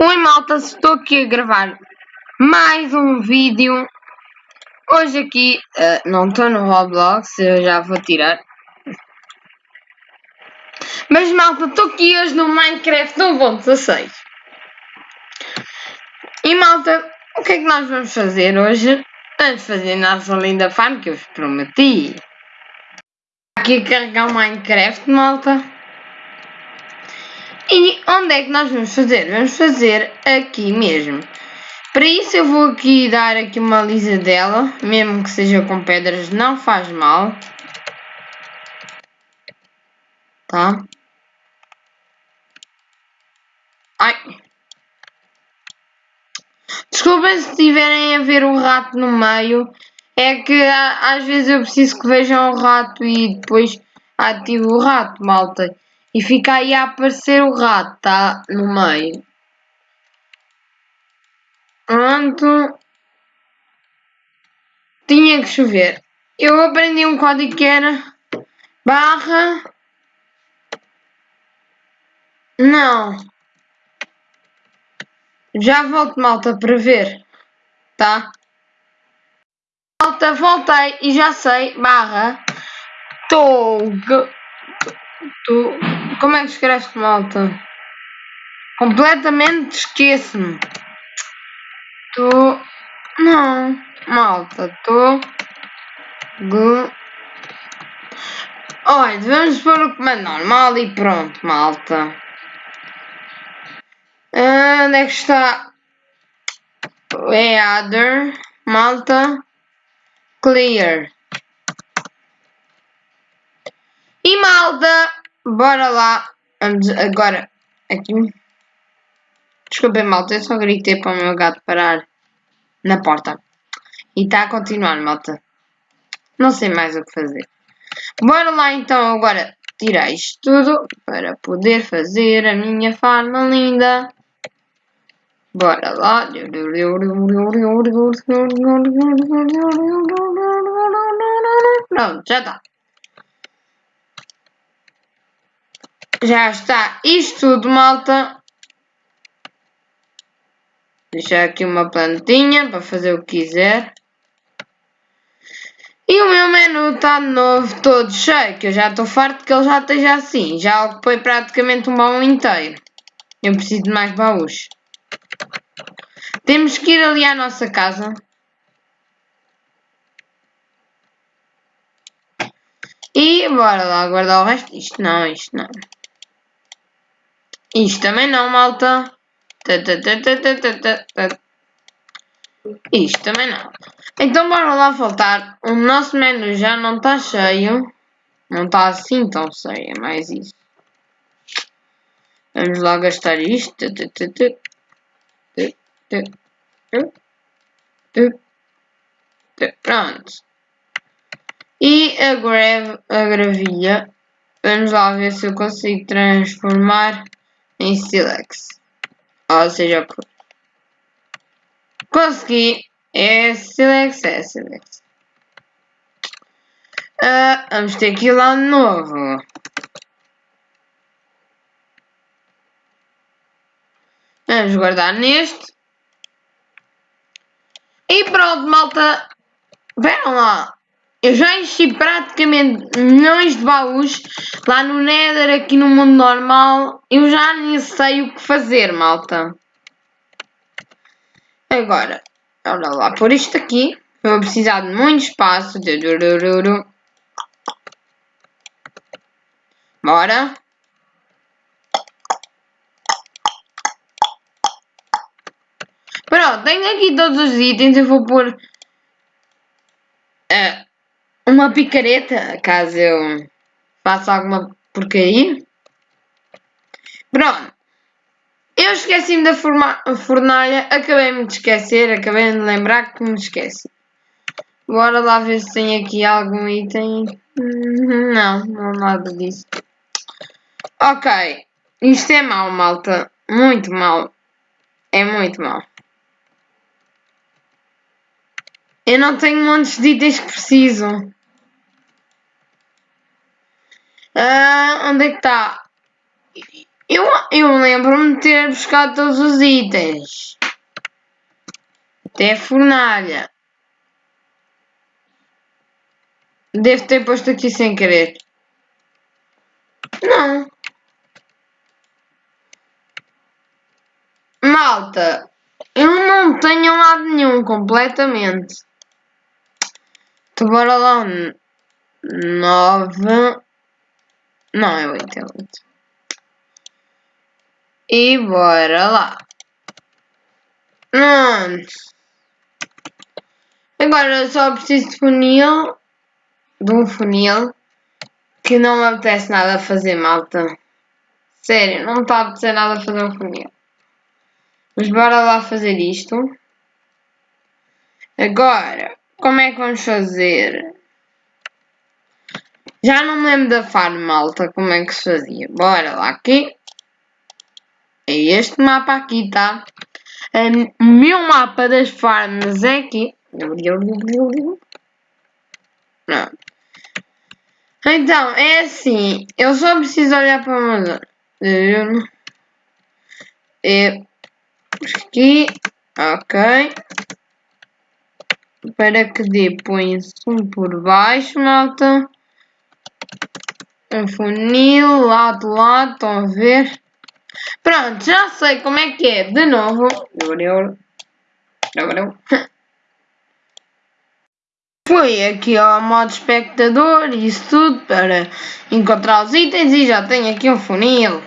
Oi malta, estou aqui a gravar mais um vídeo. Hoje aqui, uh, não estou no Roblox, eu já vou tirar. Mas malta, estou aqui hoje no Minecraft 1.16. E malta, o que é que nós vamos fazer hoje? Vamos fazer nossa linda farm que eu vos prometi. Aqui carregar o Minecraft, malta. E onde é que nós vamos fazer? Vamos fazer aqui mesmo. Para isso eu vou aqui dar aqui uma lisa dela, mesmo que seja com pedras, não faz mal. Tá? Ai. Desculpem se estiverem a ver o rato no meio. É que às vezes eu preciso que vejam o rato e depois ativo o rato, malta. E fica aí a aparecer o rato, tá? No meio. Pronto. Tinha que chover. Eu aprendi um código que era barra. Não. Já volto, malta, para ver. Tá? Malta, voltei e já sei. Barra. Tog. Tu, como é que escreves malta? Completamente esqueço-me. Tu. Não, malta, tu. Gu. Olha, vamos pôr o comando normal e pronto, malta. Ah, onde é que está? É malta. Clear. E malta, bora lá. Vamos agora aqui. Desculpem malta, eu só gritei para o meu gato parar na porta. E está a continuar, malta. Não sei mais o que fazer. Bora lá então agora tirar isto tudo para poder fazer a minha farma linda. Bora lá. Pronto, já está. Já está isto tudo, malta. Deixar aqui uma plantinha para fazer o que quiser. E o meu menu está de novo todo cheio, que eu já estou farto que ele já esteja assim. Já ocupei praticamente um baú inteiro. Eu preciso de mais baús. Temos que ir ali à nossa casa. E bora lá guardar o resto. Isto não, isto não. Isto também não, malta. Isto também não. Então bora lá voltar. O nosso menu já não está cheio. Não está assim tão cheio, é mais isso. Vamos lá gastar isto. Pronto. E a, greve, a gravilha. Vamos lá ver se eu consigo transformar em silex. Ou seja, consegui. É silex, é silex. Uh, vamos ter que ir lá de novo. Vamos guardar neste. E pronto, malta. Veram lá. Eu já enchi praticamente milhões de baús lá no Nether, aqui no mundo normal. Eu já nem sei o que fazer, malta. Agora, olha lá, por isto aqui. Vou precisar de muito espaço. Bora. Pronto, tenho aqui todos os itens. Eu vou pôr... Uh, uma picareta, caso eu faça alguma porcaria. Pronto. Eu esqueci-me da fornalha, acabei-me de esquecer, acabei de lembrar que me esqueci. Bora lá ver se tem aqui algum item. Não, não nada disso. Ok. Isto é mau, malta. Muito mau. É muito mau. Eu não tenho montes de itens que preciso. Uh, onde é que está? Eu, eu lembro-me de ter buscado todos os itens. Até a fornalha. Devo ter posto aqui sem querer. Não. Malta, eu não tenho lado nenhum completamente. Então bora lá. Não, é oito, é oito. E bora lá. Hum. Agora só preciso de funil. De um funil. Que não me apetece nada fazer, malta. Sério, não está a apetecer nada fazer um funil. Mas bora lá fazer isto. Agora, como é que vamos fazer? Já não me lembro da farm, malta, como é que se fazia. Bora lá aqui. É este mapa aqui, tá? O meu mapa das farms é aqui. Não. Então, é assim. Eu só preciso olhar para uma zona. É aqui. Ok. Para que dê, põe-se um por baixo, malta. Um funil, lado, lado, estão a ver? Pronto, já sei como é que é. De novo. Fui aqui ao modo espectador e isso tudo para encontrar os itens e já tenho aqui um funil.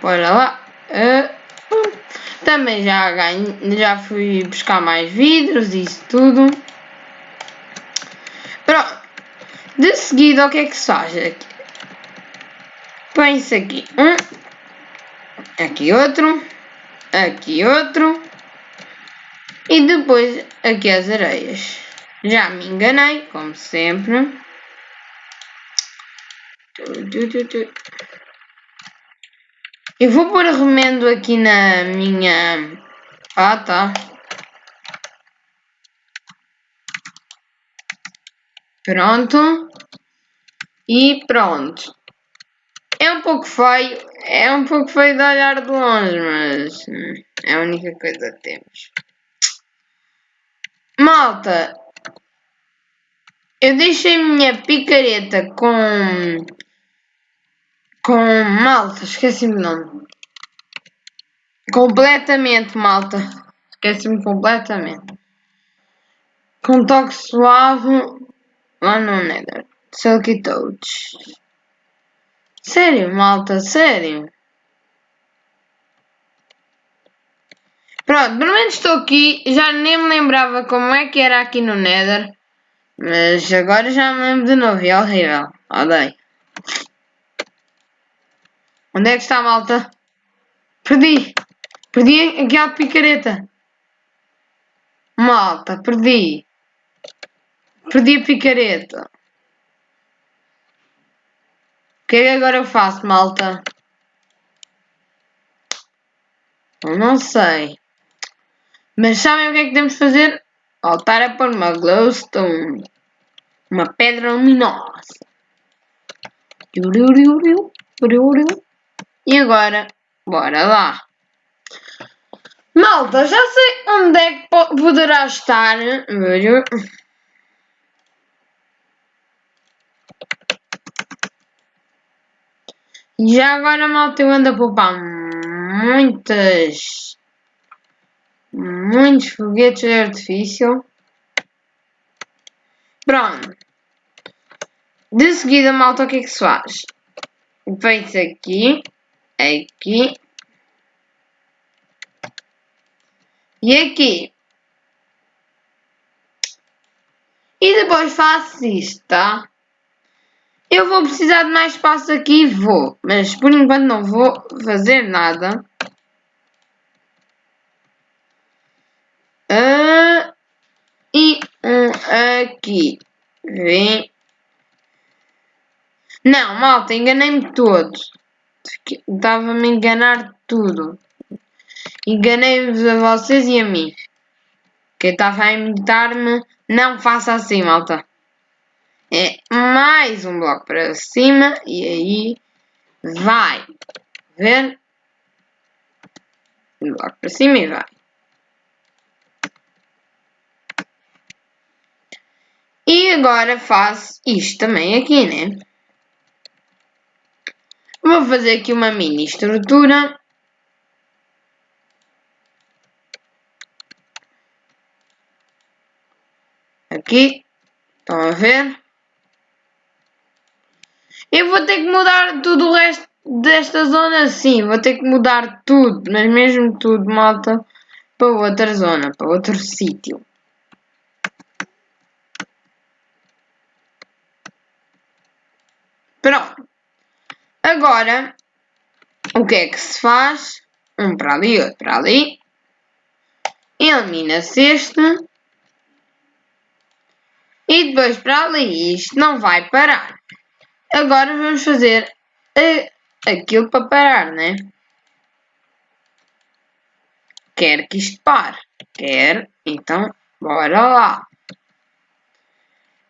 Bora lá. Uh, também já, ganho, já fui buscar mais vidros e isso tudo. Pronto. De seguida, o que é que se faz aqui? Põe-se aqui um aqui outro, aqui outro e depois aqui as areias. Já me enganei, como sempre. Eu vou pôr remendo aqui na minha... Ah, tá. Pronto. E pronto. É um pouco feio, é um pouco feio de olhar de longe, mas é a única coisa que temos. Malta, eu deixei minha picareta com. com. malta, esqueci-me o nome. Completamente, malta. Esqueci-me completamente. Com toque suave lá no Nether. Silky Touch. Sério, malta, sério. Pronto, pelo menos estou aqui. Já nem me lembrava como é que era aqui no Nether. Mas agora já me lembro de novo. É horrível. Odeio. Onde é que está a malta? Perdi. Perdi aquela picareta. Malta, perdi. Perdi a picareta. O que é que agora eu faço, malta? Eu não sei. Mas sabem o que é que temos de fazer? Voltar a pôr uma glowstone. Uma pedra luminosa. E agora, bora lá. Malta, já sei onde é que poderá estar. Já agora, malta, eu ando a poupar muitas. Muitos foguetes de artifício. Pronto. De seguida, malta, o que é que se faz? Feito aqui, aqui e aqui. E depois faço isto, tá? Eu vou precisar de mais espaço aqui, vou. Mas por enquanto não vou fazer nada. Uh, e um aqui. Vem. Não, malta, enganei-me todos. Estava-me a enganar tudo. Enganei-vos a vocês e a mim. Quem estava a imitar-me, não faça assim, malta é mais um bloco para cima e aí vai, ver? Logo para cima e vai. E agora faço isto também aqui, né? Vou fazer aqui uma mini estrutura. Aqui. Estão a ver? Eu vou ter que mudar tudo o resto desta zona, sim. Vou ter que mudar tudo, mas mesmo tudo, malta, para outra zona, para outro sítio. Pronto. Agora, o que é que se faz? Um para ali, outro para ali. Elimina-se este. E depois para ali. Isto não vai parar. Agora vamos fazer aquilo para parar, né? Quer que isto pare. Quer. Então, bora lá.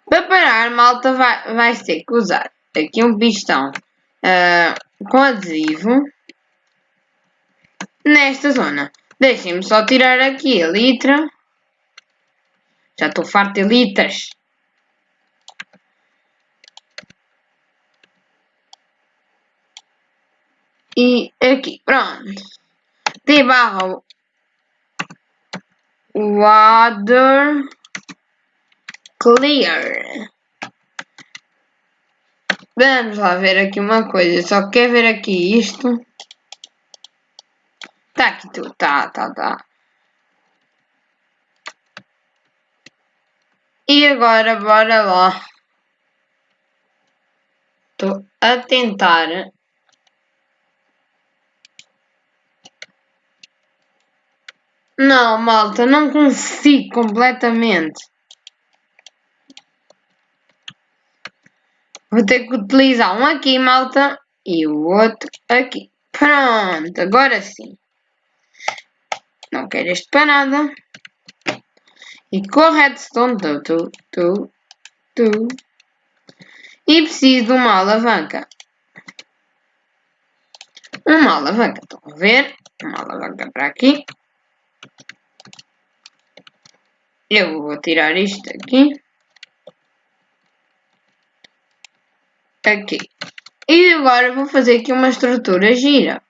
Para parar, malta vai, vai ter que usar aqui um pistão uh, com adesivo nesta zona. Deixem-me só tirar aqui a litra. Já estou farto de litras. E aqui, pronto. De barra water clear. Vamos lá ver aqui uma coisa. Só quer ver aqui isto. Tá aqui tudo. Tá, tá, tá. E agora bora lá. Estou a tentar Não, malta, não consigo completamente. Vou ter que utilizar um aqui, malta, e o outro aqui. Pronto, agora sim. Não quero este para nada. E com redstone, tu, tu, tu, tu. E preciso de uma alavanca. Uma alavanca, estão a ver? Uma alavanca para aqui. Eu vou tirar isto aqui. Aqui. E agora vou fazer aqui uma estrutura gira.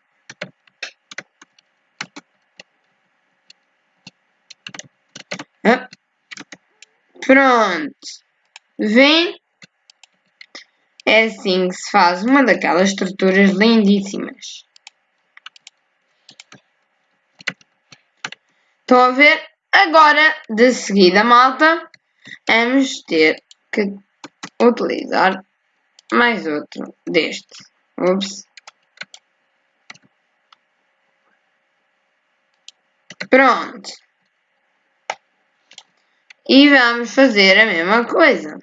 Pronto. Vem? É assim que se faz uma daquelas estruturas lindíssimas. Estão a ver? Agora, de seguida, malta, vamos ter que utilizar mais outro deste. Ups. Pronto. E vamos fazer a mesma coisa.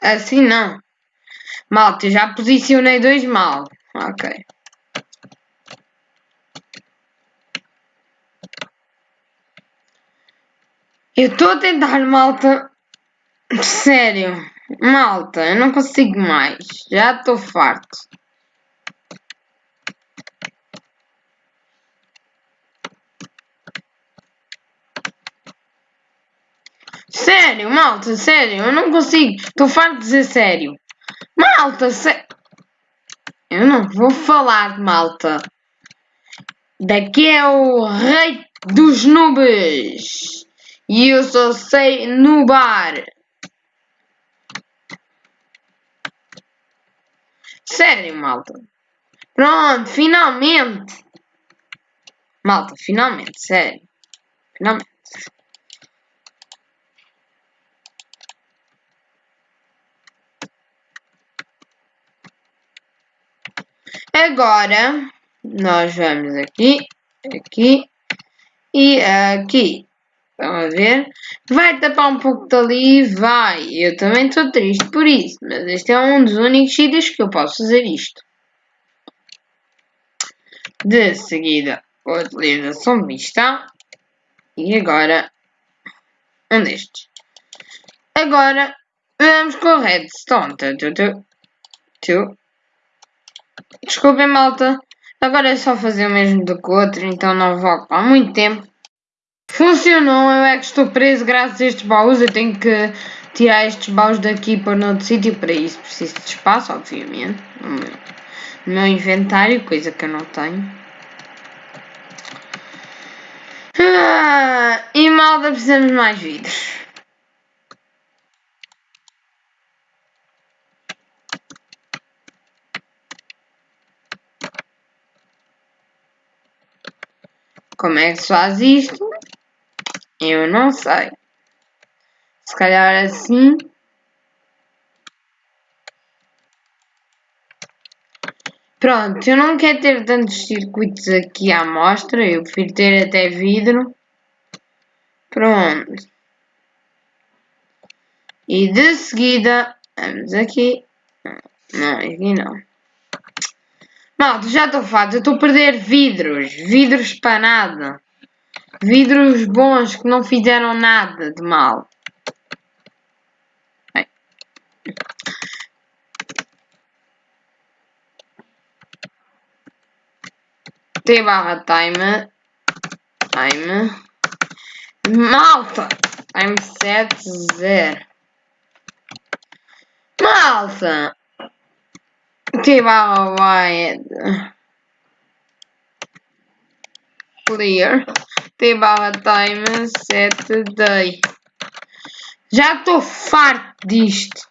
Assim não. Malta, já posicionei dois mal. Ok. Eu estou a tentar, malta. Sério. Malta, eu não consigo mais. Já estou farto. Sério, malta, sério. Eu não consigo. Estou farto de dizer sério. Malta, se... eu não vou falar de malta. Daqui é o rei dos nubes. E eu só sei nubar. Sério, malta. Pronto, finalmente. Malta, finalmente, sério. Finalmente. Agora, nós vamos aqui, aqui e aqui. Estão a ver? Vai tapar um pouco dali? Vai. Eu também estou triste por isso, mas este é um dos únicos sítios que eu posso fazer isto. De seguida, utilização vista. E agora, um destes. Agora, Vamos com redstone. Tu, tu, tu. Desculpem, malta. Agora é só fazer o mesmo do que o outro, então não vou ocupar muito tempo. Funcionou, eu é que estou preso graças a estes baús. Eu tenho que tirar estes baús daqui para outro sítio. Para isso preciso de espaço, obviamente. No meu, no meu inventário, coisa que eu não tenho. Ah, e malta, precisamos de mais vidros. Como é que se faz isto? Eu não sei. Se calhar assim. Pronto, eu não quero ter tantos circuitos aqui à mostra, eu prefiro ter até vidro. Pronto. E de seguida, vamos aqui. Não, aqui não. Malta, já estou farto, estou a perder vidros. Vidros para nada. Vidros bons que não fizeram nada de mal. Bem. T barra time. Time. Malta! Time 7 0. Malta! Barra wide. Clear. Barra time set day. Já estou farto disto.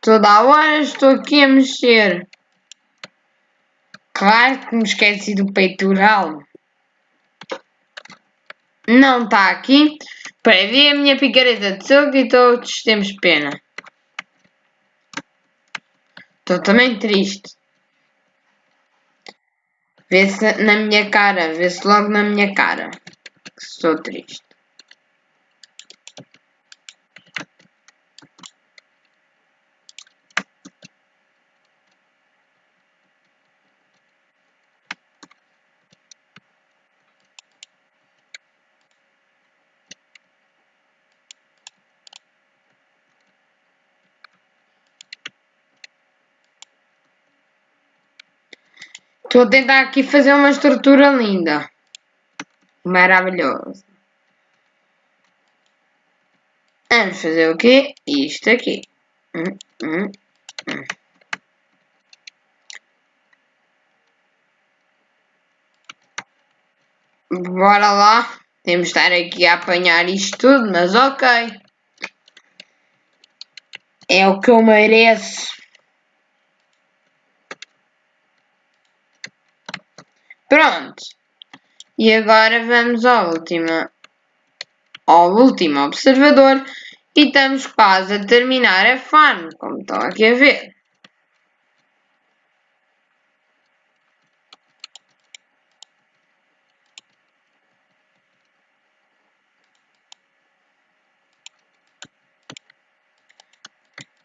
Toda hora estou aqui a mexer. Claro que me esqueci do peitoral. Não está aqui. Ver a minha picareta de silco e todos temos pena. Estou também triste. Vê-se na minha cara, vê-se logo na minha cara que estou triste. Estou a tentar aqui fazer uma estrutura linda. Maravilhosa. Vamos fazer o quê? Isto aqui. Hum, hum, hum. Bora lá. Temos de estar aqui a apanhar isto tudo, mas ok. É o que eu mereço. Pronto. E agora vamos ao último, ao último observador e estamos quase a terminar a farm, como estão aqui a ver.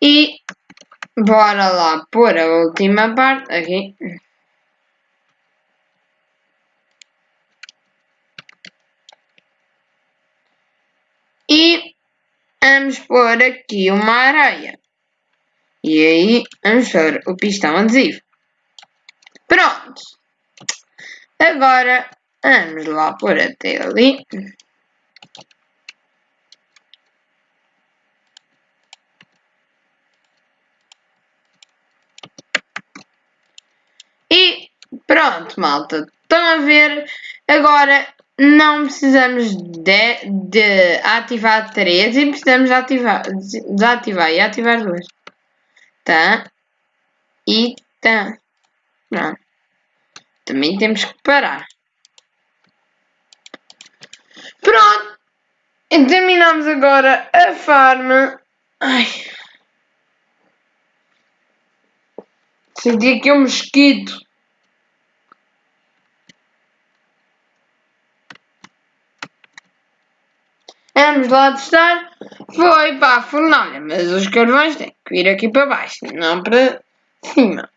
E bora lá pôr a última parte aqui. E vamos pôr aqui uma areia. E aí vamos pôr o pistão adesivo. Pronto. Agora vamos lá pôr até ali. E pronto, malta. Estão a ver? Agora não precisamos de, de ativar três e precisamos de ativar, desativar e ativar duas. Tá? E tá. Pronto. Também temos que parar. Pronto. E terminamos agora a farm. Ai. Senti aqui um mosquito. Vamos lá testar. Foi para a fornalha, mas os carvões têm que vir aqui para baixo, não para cima.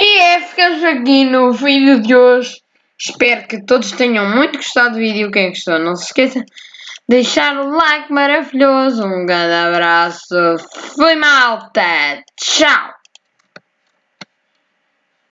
E é, ficamos aqui no vídeo de hoje. Espero que todos tenham muito gostado do vídeo. Quem gostou, não se esqueça deixar o like maravilhoso. Um grande abraço. Fui malta. Tchau.